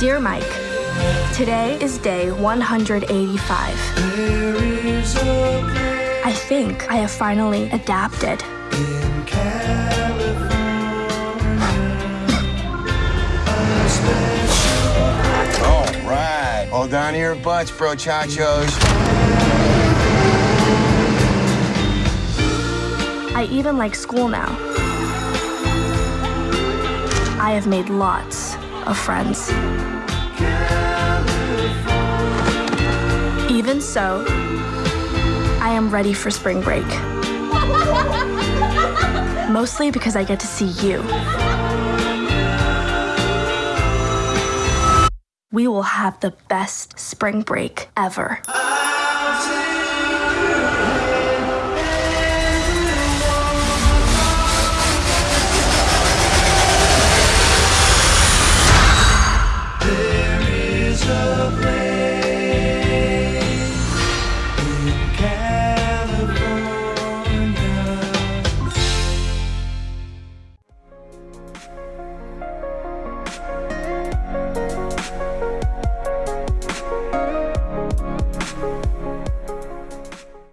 Dear Mike, today is day 185. I think I have finally adapted. All right. Hold on to your butts, bro, chachos. I even like school now. I have made lots of friends. Even so, I am ready for spring break. Mostly because I get to see you. We will have the best spring break ever. love.